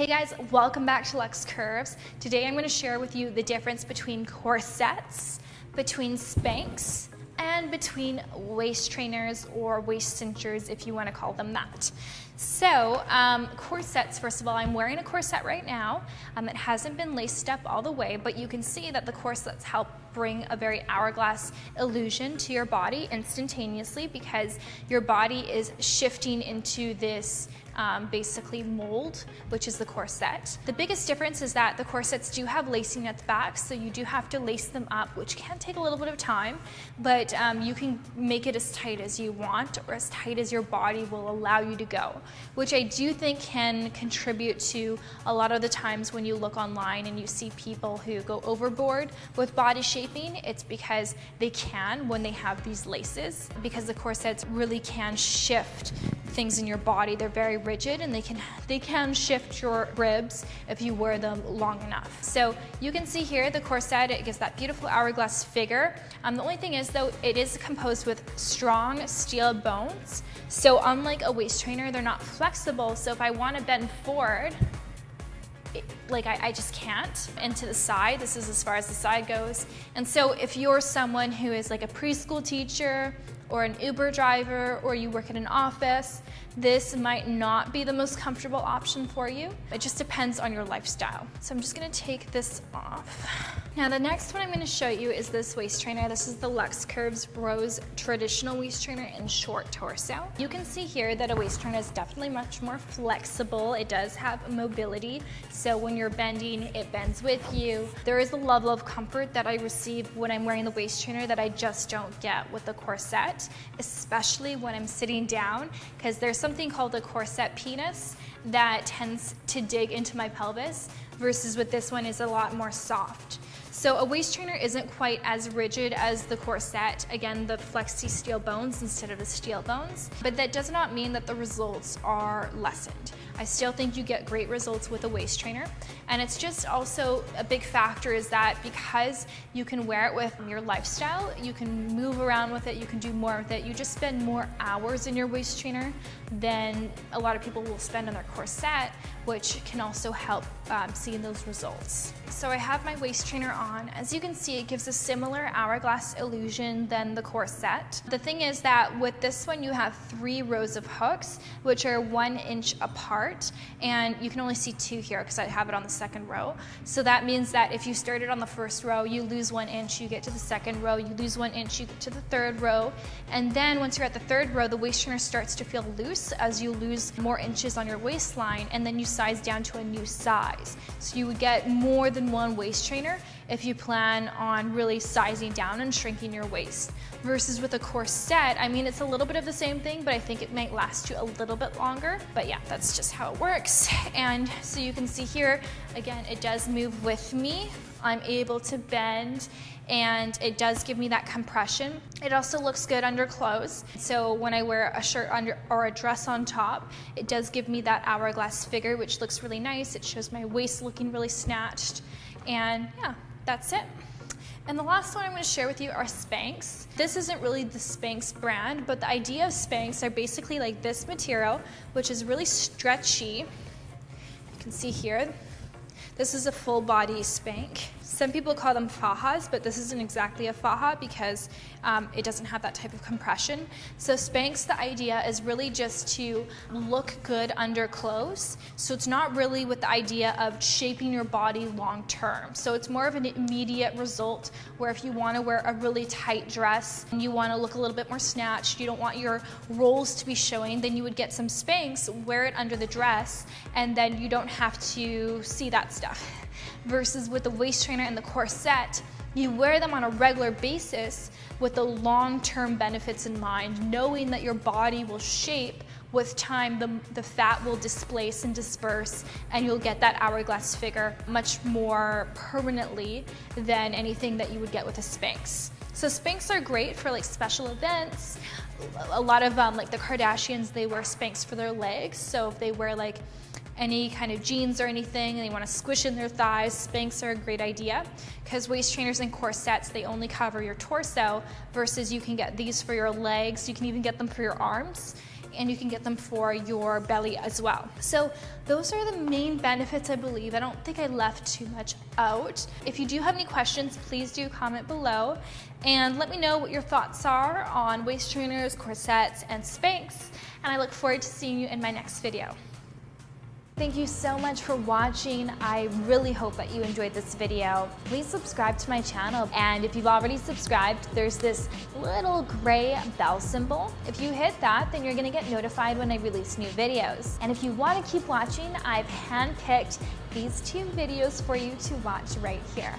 Hey guys, welcome back to Lux Curves. Today I'm going to share with you the difference between corsets, between Spanx, and between waist trainers or waist cinchers if you want to call them that. So um, corsets, first of all, I'm wearing a corset right now. Um, it hasn't been laced up all the way, but you can see that the corsets help bring a very hourglass illusion to your body instantaneously because your body is shifting into this um, basically mold, which is the corset. The biggest difference is that the corsets do have lacing at the back, so you do have to lace them up, which can take a little bit of time, but um, you can make it as tight as you want or as tight as your body will allow you to go, which I do think can contribute to a lot of the times when you look online and you see people who go overboard with body shaping, it's because they can when they have these laces, because the corsets really can shift things in your body. They're very rigid and they can, they can shift your ribs if you wear them long enough. So you can see here the corset, it gives that beautiful hourglass figure. Um, the only thing is though, it is composed with strong steel bones. So unlike a waist trainer, they're not flexible. So if I want to bend forward, like I, I, just can't. And to the side this is as far as the side goes. And so if you're someone who is like a preschool teacher or an Uber driver or you work in an office, this might not be the most comfortable option for you. It just depends on your lifestyle. So I'm just gonna take this off. Now the next one I'm going to show you is this waist trainer. This is the Lux Curves Rose traditional waist trainer in short torso. You can see here that a waist trainer is definitely much more flexible. It does have mobility, so when you're bending, it bends with you. There is a level of comfort that I receive when I'm wearing the waist trainer that I just don't get with the corset, especially when I'm sitting down, because there's something called a corset penis that tends to dig into my pelvis versus with this one is a lot more soft. So a waist trainer isn't quite as rigid as the corset, again, the flexi steel bones instead of the steel bones, but that does not mean that the results are lessened. I still think you get great results with a waist trainer. And it's just also a big factor is that because you can wear it with your lifestyle, you can move around with it, you can do more with it, you just spend more hours in your waist trainer than a lot of people will spend on their corset, which can also help um, seeing those results. So I have my waist trainer on. As you can see, it gives a similar hourglass illusion than the corset. The thing is that with this one, you have three rows of hooks, which are one inch apart, and you can only see two here because I have it on the second row. So that means that if you started on the first row, you lose one inch, you get to the second row, you lose one inch, you get to the third row, and then once you're at the third row, the waist trainer starts to feel loose as you lose more inches on your waistline, and then you size down to a new size. So you would get more than one waist trainer if you plan on really sizing down and shrinking your waist. Versus with a corset, I mean, it's a little bit of the same thing, but I think it might last you a little bit longer. But yeah, that's just how it works. And so you can see here, again, it does move with me. I'm able to bend and it does give me that compression. It also looks good under clothes. So when I wear a shirt under or a dress on top, it does give me that hourglass figure, which looks really nice. It shows my waist looking really snatched. And yeah, that's it. And the last one I'm going to share with you are Spanx. This isn't really the Spanx brand, but the idea of Spanx are basically like this material, which is really stretchy. You can see here, this is a full body Spanx. Some people call them fajas, but this isn't exactly a faja because um, it doesn't have that type of compression. So Spanx, the idea is really just to look good under clothes. So it's not really with the idea of shaping your body long term. So it's more of an immediate result where if you want to wear a really tight dress and you want to look a little bit more snatched, you don't want your rolls to be showing, then you would get some Spanx, wear it under the dress, and then you don't have to see that stuff versus with the waist trainer and the corset, you wear them on a regular basis with the long-term benefits in mind, knowing that your body will shape with time, the, the fat will displace and disperse, and you'll get that hourglass figure much more permanently than anything that you would get with a Spanx. So Spanx are great for like special events. A lot of um, like the Kardashians, they wear Spanx for their legs. So if they wear like any kind of jeans or anything and they want to squish in their thighs, Spanx are a great idea because waist trainers and corsets, they only cover your torso versus you can get these for your legs. You can even get them for your arms and you can get them for your belly as well. So those are the main benefits I believe. I don't think I left too much out. If you do have any questions, please do comment below and let me know what your thoughts are on waist trainers, corsets, and Spanx. And I look forward to seeing you in my next video. Thank you so much for watching. I really hope that you enjoyed this video. Please subscribe to my channel. And if you've already subscribed, there's this little gray bell symbol. If you hit that, then you're gonna get notified when I release new videos. And if you wanna keep watching, I've handpicked these two videos for you to watch right here.